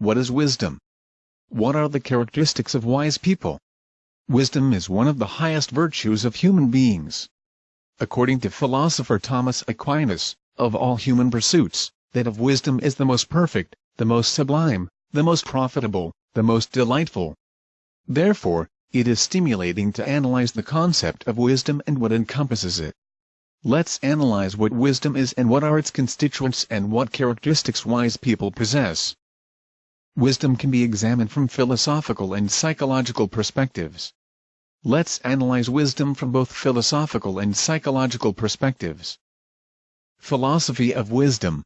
What is wisdom? What are the characteristics of wise people? Wisdom is one of the highest virtues of human beings. According to philosopher Thomas Aquinas, of all human pursuits, that of wisdom is the most perfect, the most sublime, the most profitable, the most delightful. Therefore, it is stimulating to analyze the concept of wisdom and what encompasses it. Let's analyze what wisdom is and what are its constituents and what characteristics wise people possess. Wisdom can be examined from philosophical and psychological perspectives. Let's analyze wisdom from both philosophical and psychological perspectives. Philosophy of Wisdom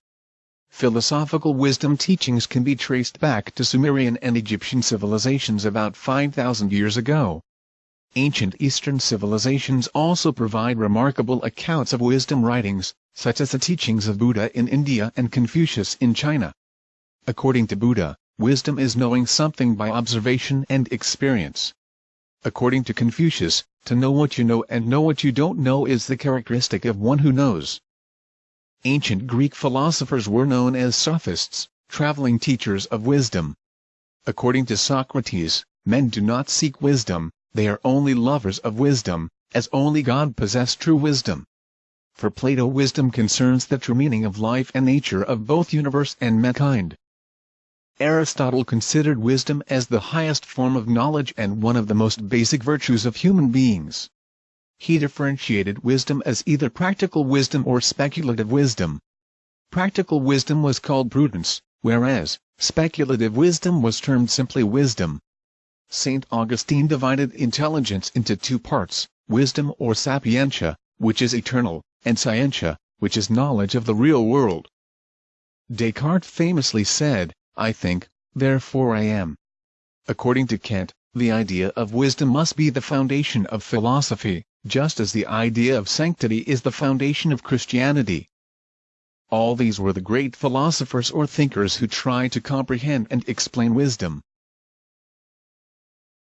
Philosophical wisdom teachings can be traced back to Sumerian and Egyptian civilizations about 5,000 years ago. Ancient Eastern civilizations also provide remarkable accounts of wisdom writings, such as the teachings of Buddha in India and Confucius in China. According to Buddha, wisdom is knowing something by observation and experience. According to Confucius, to know what you know and know what you don't know is the characteristic of one who knows. Ancient Greek philosophers were known as sophists, traveling teachers of wisdom. According to Socrates, men do not seek wisdom, they are only lovers of wisdom, as only God possessed true wisdom. For Plato wisdom concerns the true meaning of life and nature of both universe and mankind. Aristotle considered wisdom as the highest form of knowledge and one of the most basic virtues of human beings. He differentiated wisdom as either practical wisdom or speculative wisdom. Practical wisdom was called prudence, whereas speculative wisdom was termed simply wisdom. St. Augustine divided intelligence into two parts, wisdom or sapientia, which is eternal, and scientia, which is knowledge of the real world. Descartes famously said, I think, therefore I am. According to Kant, the idea of wisdom must be the foundation of philosophy, just as the idea of sanctity is the foundation of Christianity. All these were the great philosophers or thinkers who tried to comprehend and explain wisdom.